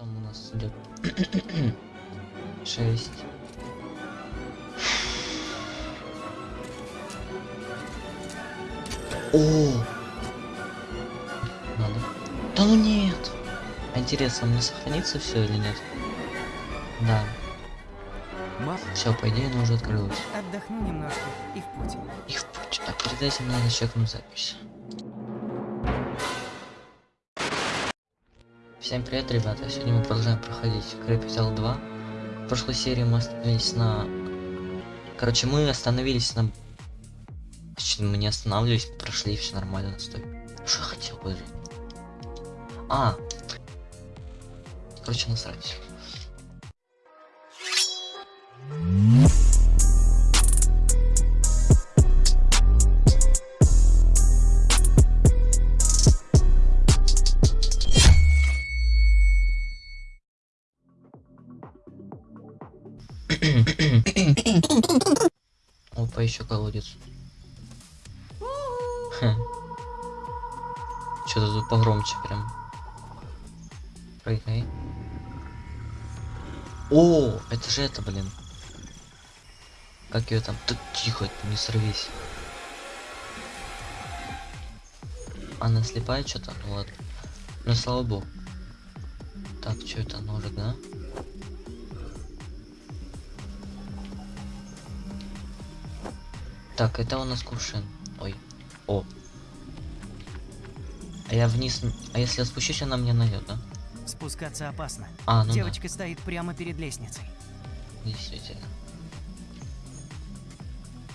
там у нас идет? Шесть. О! Надо. Да ну нет! Интересно, мне сохранится все или нет? Да. Все, по идее, оно уже открылось. отдохну немножко и в путь. И в путь. А перед этим надо чекнуть запись. Всем привет, ребята. Сегодня мы продолжаем проходить Capital 2. В прошлой серии мы остановились на... Короче, мы остановились на... Точнее, мы не останавливались, прошли, все нормально, стой. Что я хотел, подожди. А! Короче, насрать. Колодец. Что-то тут погромче прям. Прыгай. О, это же это, блин. Как ее там? Тут тихо, не сорвись. Она слепая что-то? Ну ладно. Ну слава богу. Так, что это ножик, да? Так, это у нас кувшин. Ой. О. А я вниз... А если я спущусь, она меня найдет, да? Спускаться опасно. А, ну Девочка стоит прямо перед лестницей. да. Действительно.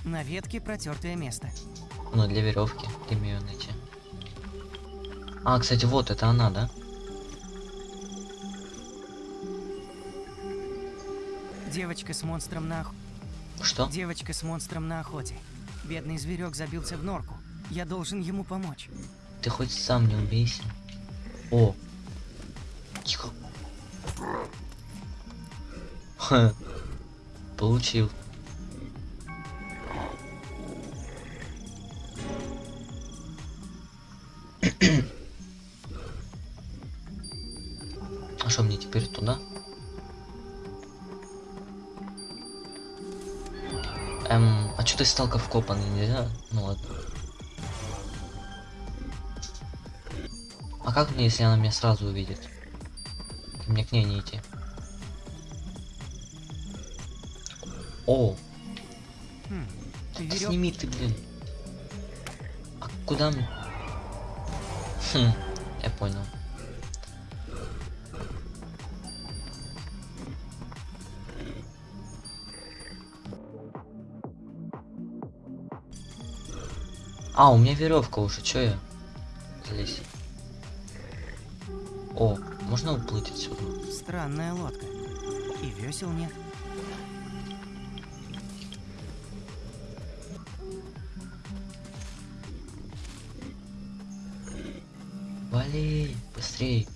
На ветке протертое место. Ну, для веревки. Ты мне ее найти. А, кстати, вот это она, да? Девочка с монстром на. Что? Девочка с монстром на охоте. Бедный зверек забился в норку. Я должен ему помочь. Ты хоть сам не убейся. О. Тихо. Ха. Получил. Эм, а что ты стал как вкопанный, нельзя? Ну ладно. А как мне, если она меня сразу увидит? Мне к ней не идти. О, Хм. да Верёв- сними ты, блин. А куда мне? Хм, я понял. А, у меня веревка уже, чё я? Залезь. О, можно уплыть отсюда? Странная лодка. И весел нет. Вали, быстрей.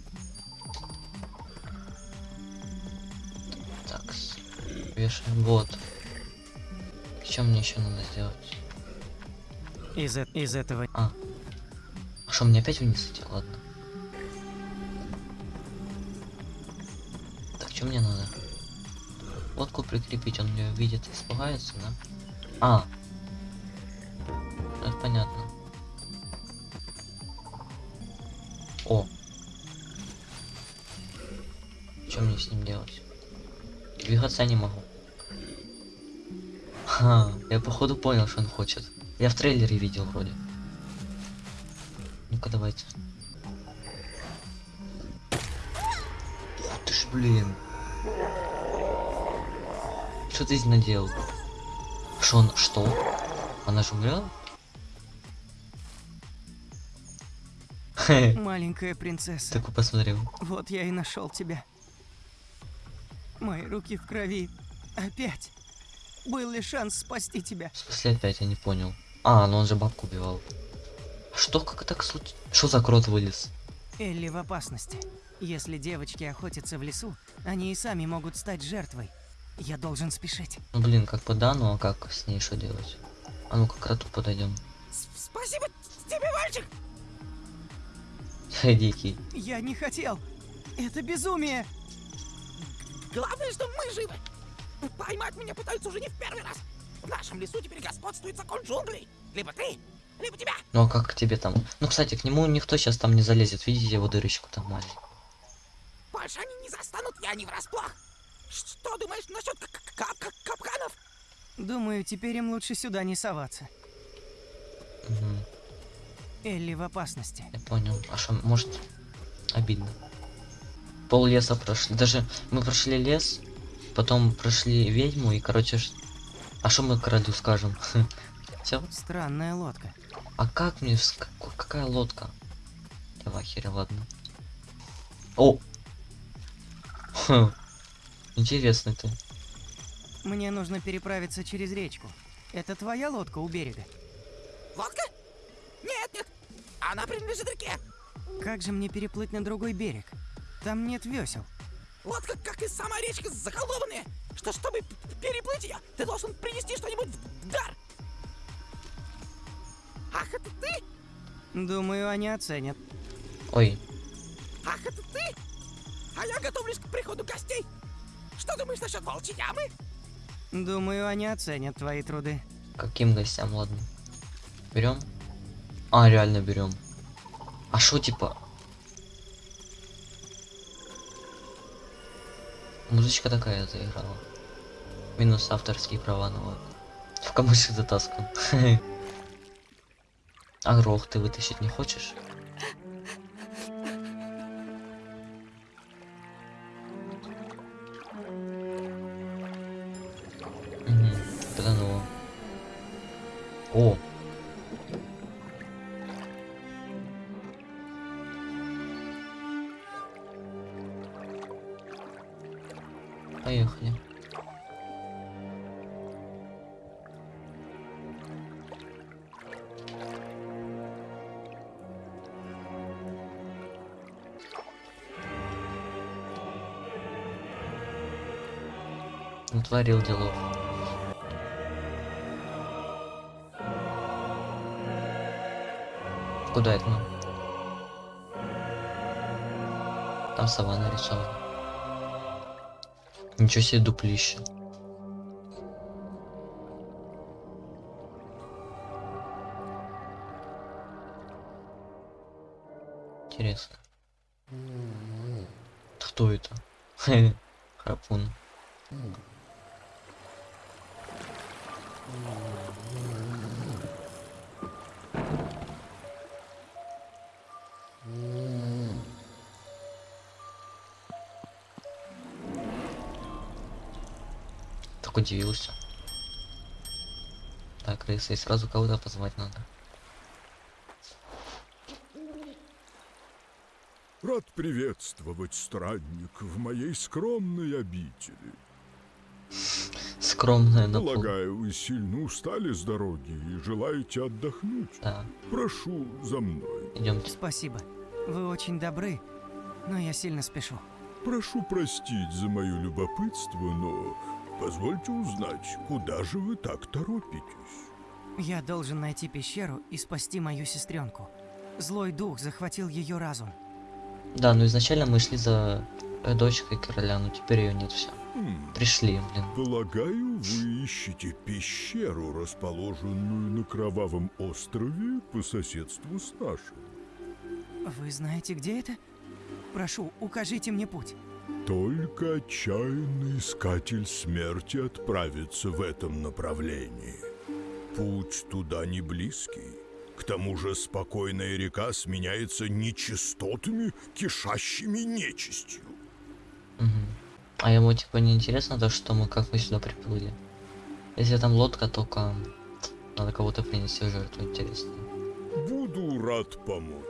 Так, вешаем вот. Что мне еще надо сделать? Из, из этого... А. А что, мне опять вниз идти? Ладно. Так, что мне надо? Лодку прикрепить, он ее видит испугается, да? А. Ну, Это понятно. О. Что мне с ним делать? Двигаться я не могу. Ха, я походу понял, что он хочет. Я в трейлере видел вроде. Ну-ка давайте. Ух ты ж, блин. Что ты здесь наделал? Что он, что? Она же умерла? Маленькая принцесса. такой посмотрел. Вот я и нашел тебя. Мои руки в крови. Опять. Был ли шанс спасти тебя? В смысле опять, я не понял. А, ну он же бабку убивал. Что, как так случилось? Что за крот вылез? Элли в опасности. Если девочки охотятся в лесу, они и сами могут стать жертвой. Я должен спешить. Ну блин, как бы да, ну а как с ней что делать? А ну-ка к кроту подойдем. Спасибо тебе, мальчик! Дикий. Я не хотел. Это безумие. Главное, что мы живы. Поймать меня пытаются уже не в первый раз. В нашем лесу теперь господствует закон джунглей. Либо ты, либо тебя. Ну а как к тебе там? Ну, кстати, к нему никто сейчас там не залезет. Видите его дырочку там маленькую? Больше они не застанут, я не врасплох. Что думаешь насчет кап- кап- капканов? Думаю, теперь им лучше сюда не соваться. Мгм, Элли в опасности. я понял. А что, может, обидно. Пол леса прошли. Даже мы прошли лес, потом прошли ведьму и, короче, а что мы королю скажем? Все? Странная лодка. А как мне... какая лодка? Давай, херя, ладно. О! Интересный ты. Мне нужно переправиться через речку. Это твоя лодка у берега? Лодка? Нет, нет. Она принадлежит реке. Как же мне переплыть на другой берег? Там нет весел. Лодка, как и сама речка, заколдованная. Что, чтобы переплыть ее, ты должен принести что-нибудь в дар. Думаю, они оценят. Ой, Ах, это ты? А я готовлюсь к приходу гостей. Что думаешь насчет волчьей ямы? Думаю, они оценят твои труды. каким гостям, ладно. Берем? А, реально берем. А что типа? Музычка такая заиграла. Минус авторские права, ну ладно. В камышек затаскан. А грох ты вытащить не хочешь? Угу, потонуло. О! Натворил делов. Куда это? Там сова нарисована. Ничего себе дуплище. Интересно. Кто это? Храпун. Так удивился. Так, крыса, и сразу кого-то позвать надо. Рад приветствовать, странник, в моей скромной обители. Скромная на пол. Полагаю, вы сильно устали с дороги и желаете отдохнуть. Да, Прошу за мной. идемте. Спасибо. Вы очень добры, но я сильно спешу. Прошу простить за мое любопытство, но позвольте узнать, куда же вы так торопитесь? Я должен найти пещеру и спасти мою сестренку. Злой дух захватил ее разум. Да, ну изначально мы шли за э, дочкой короля, но теперь ее нет все. Пришли, блин. Полагаю, вы ищете пещеру, расположенную на Кровавом острове по соседству с нашим. Вы знаете, где это? Прошу, укажите мне путь. Только отчаянный искатель смерти отправится в этом направлении. Путь туда не близкий. К тому же спокойная река сменяется нечистотами, кишащими нечистью. Мгм. А ему типа не интересно то, что мы как мы сюда приплыли. Если там лодка, только надо кого-то принести в жертву, интересно. Буду рад помочь.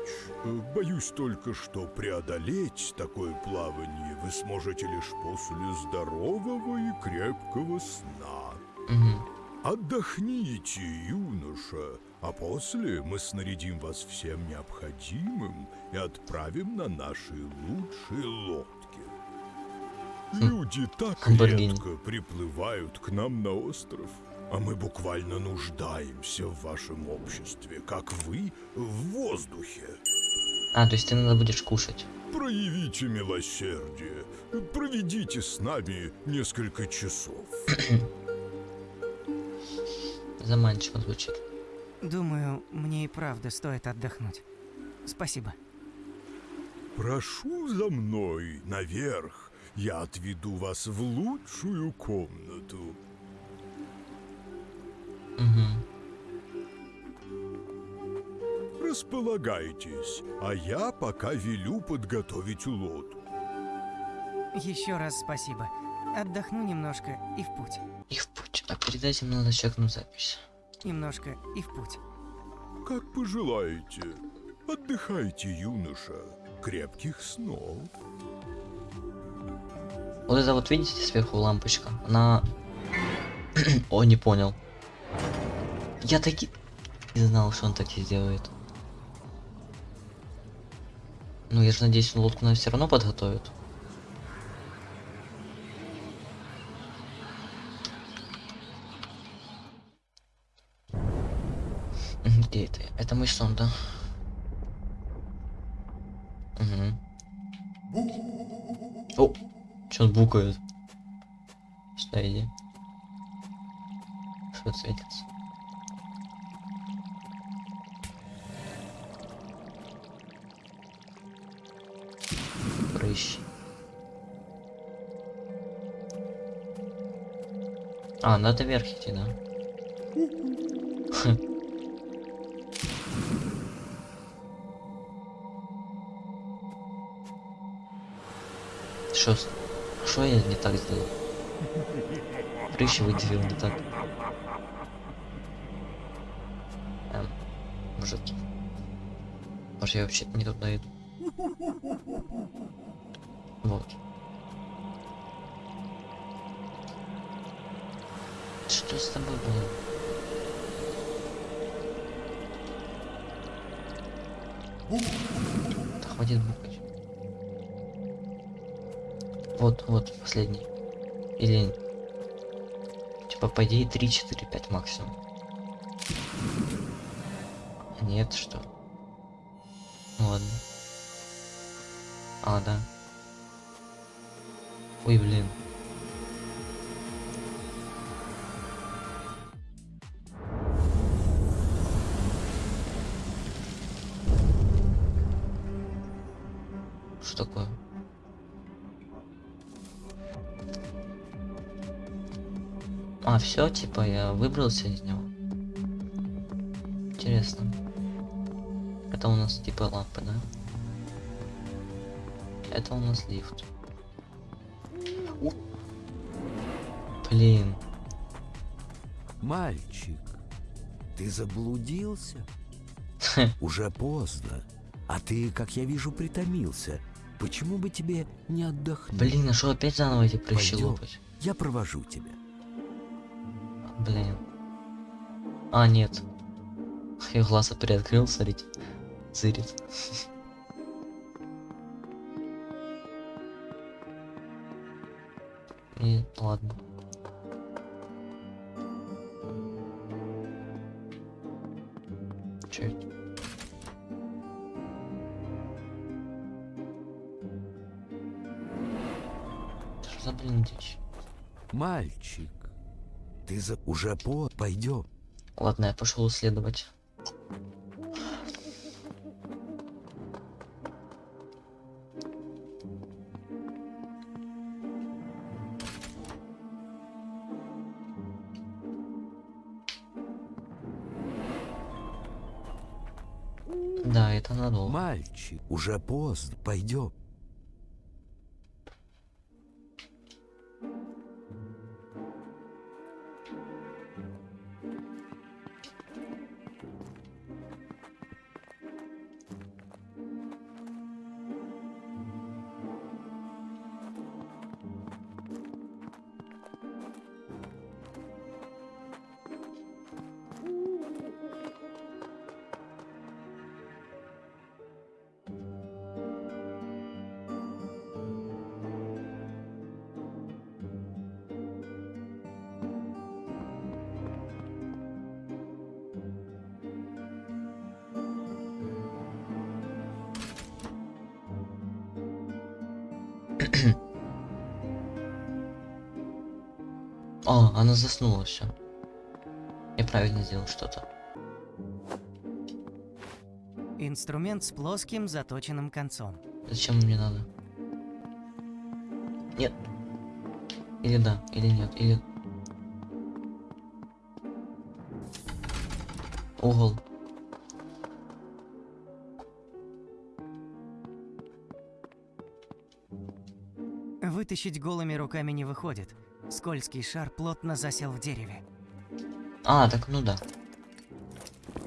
Боюсь только, что преодолеть такое плавание вы сможете лишь после здорового и крепкого сна. Мгм. Отдохните, юноша, а после мы снарядим вас всем необходимым и отправим на наши лучшие лодки. Люди так редко приплывают к нам на остров, а мы буквально нуждаемся в вашем обществе, как вы в воздухе. А, то есть ты надо будешь кушать. Проявите милосердие. Проведите с нами несколько часов. Заманчиво звучит. Думаю, мне и правда стоит отдохнуть. Спасибо. Прошу за мной наверх. Я отведу вас в лучшую комнату. Угу. Располагайтесь, а я пока велю подготовить лодку. Еще раз спасибо. Отдохну немножко и в путь. И в путь. А перед этим надо чекнуть запись. Немножко и в путь. Как пожелаете. Отдыхайте, юноша. Крепких снов. Вот это вот видите сверху лампочка? Она... О, не понял. Я таки... Не знал, что он так и сделает. Ну, я же надеюсь, он лодку нам все равно подготовит. Где это? Это мой сон, да? Угу. О, что он букает? Сюда иди. Что светится? Прыщ. А, надо вверх идти, да? Что? Что я не так сделал? Прыщи выделил не так. Эм, может... Может я вообще не туда иду? Вот. Что с тобой было? Да хватит букать. Вот, вот, последний. Или... Типа, по идее, 3, 4, 5 максимум. Нет, что? Ну Ладно. А, да. Ой, блин. Все, типа, я выбрался из него. Интересно. Это у нас типа лампы, да? Это у нас лифт. О! Блин. Мальчик, ты заблудился? Уже поздно. А ты, как я вижу, притомился. Почему бы тебе не отдохнуть? Блин, а что опять заново эти прыщи лопать? Я провожу тебя. Блин. А, нет. Я глаза приоткрыл, смотрите. Зырит. И ладно. Это? Что за блин дичь? Мальчик, ты за... уже по... Пойдем. Ладно, я пошел исследовать. Да, это надолго. Мальчик, уже поздно. Пойдем. О, она заснула все. Я правильно сделал что-то. Инструмент с плоским заточенным концом. Зачем мне надо? Нет. Или да, или нет, или... Угол. Вытащить голыми руками не выходит. Скользкий шар плотно засел в дереве. А, так ну да.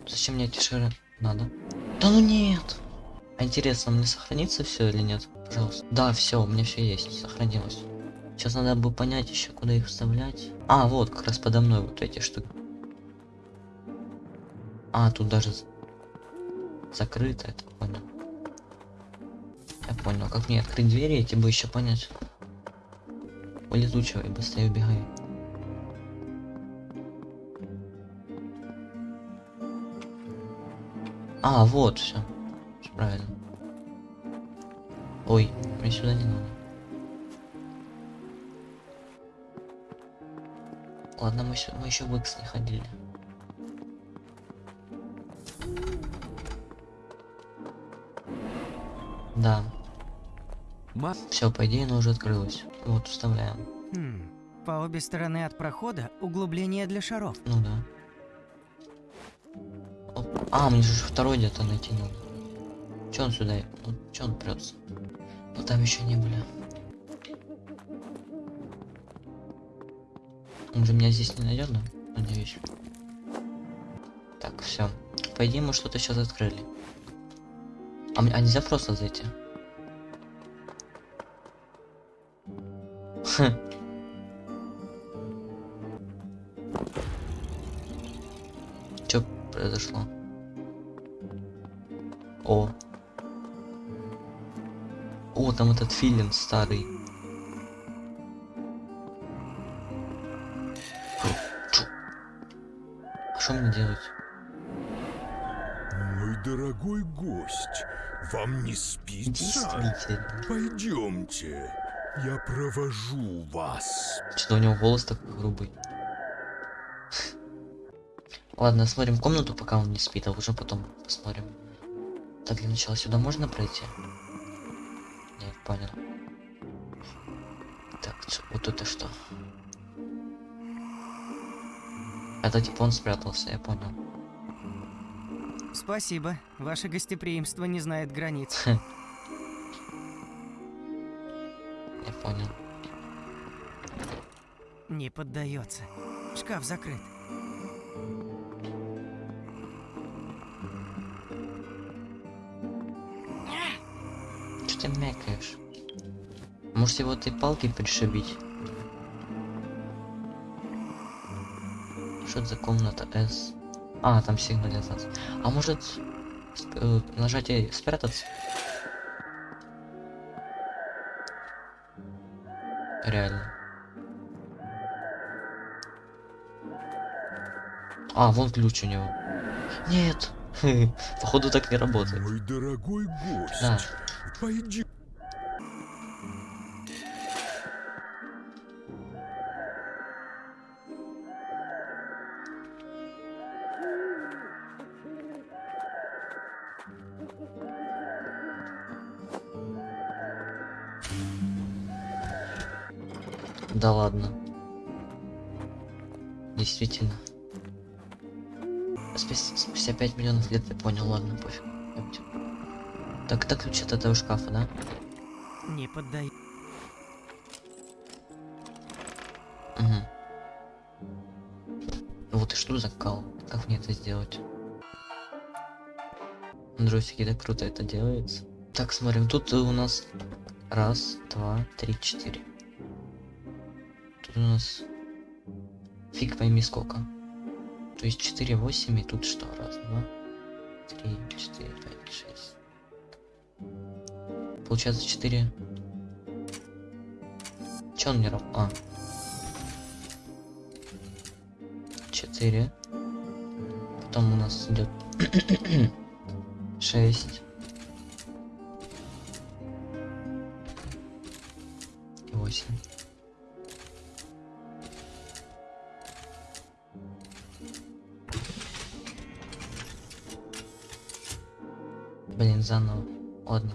Зачем мне эти шары надо? Да ну нет! А интересно, мне сохранится все или нет? Пожалуйста. Да, все, у меня все есть, сохранилось. Сейчас надо бы понять еще, куда их вставлять. А, вот, как раз подо мной вот эти штуки. А, тут даже закрыто, это понял. Я понял, как мне открыть двери, эти бы еще понять. Улетучивай, быстрее убегай. А, вот, все. Правильно. Ой, мне сюда не надо. Ладно, мы, мы еще в X не ходили. Да, Ма... все, по идее, оно уже открылось. Вот, вставляем. Хм. По обе стороны от прохода углубление для шаров. Ну да. Оп. А, мне же второй где-то найти надо. Че он сюда? Ну, че он прется? Ну там еще не были. Он же меня здесь не найдет, да? Надеюсь. Так, все. По идее, мы что-то сейчас открыли. А, а нельзя просто зайти? Что произошло? О. О, там этот филин старый. А что мне делать? Мой дорогой гость, вам не спится? Пойдемте, я провожу вас. Что-то у него голос такой грубый. Ладно, смотрим комнату, пока он не спит, а уже потом посмотрим. Так, для начала сюда можно пройти? Нет, понял. Так, вот это что? Это типа он спрятался, я понял. Спасибо. Ваше гостеприимство не знает границ. понял. Не поддается. Шкаф закрыт. Что ты мякаешь? Может его этой палкой пришибить? Что это за комната С? А, там сигнализация. А может сп- э, нажатие спрятаться? Реально. А, вон ключ у него. Нет. Походу так не работает. Мой дорогой гость, Да. пойди. Да ладно. Действительно. Спустя, спустя 5 миллионов лет я понял, ладно, пофиг. Так, это ключ от этого шкафа, да? Не поддается. Угу. Вот и что за кал? Как мне это сделать? Андросики, да круто это делается. Так, смотрим, тут у нас раз, два, три, четыре. У нас фиг пойми сколько. То есть 4, 8 и тут что? Раз, два, три, четыре, пять, шесть. Получается 4. Че он не раб? А. 4. Потом у нас идет 6. 8. Заново. Ладно.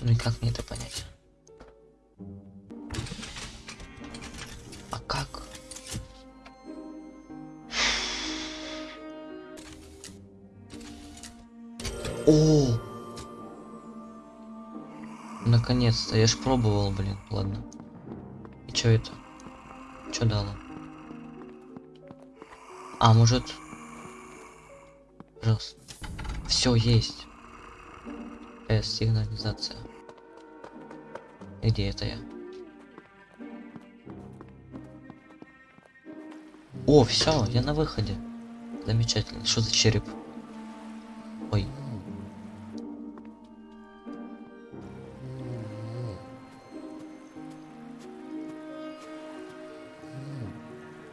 Ну и как мне это понять? А как? О! Наконец-то, я ж пробовал, блин, ладно. И чё это? Чё дало? А, может... Пожалуйста. Все есть. С, сигнализация. И Где это я? О, все, я на выходе. Замечательно. Что за череп? Ой.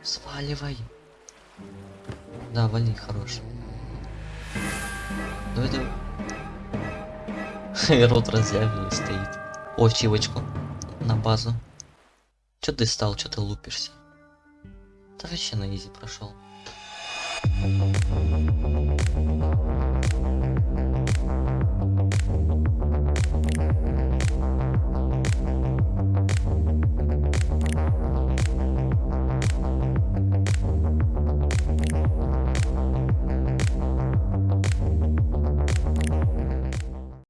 Сваливай. Да, вали, хорош. Это... Рот разъявлен стоит. О, чивочку. На базу. Чё ты стал, чё ты лупишься? Да вообще на изи прошел.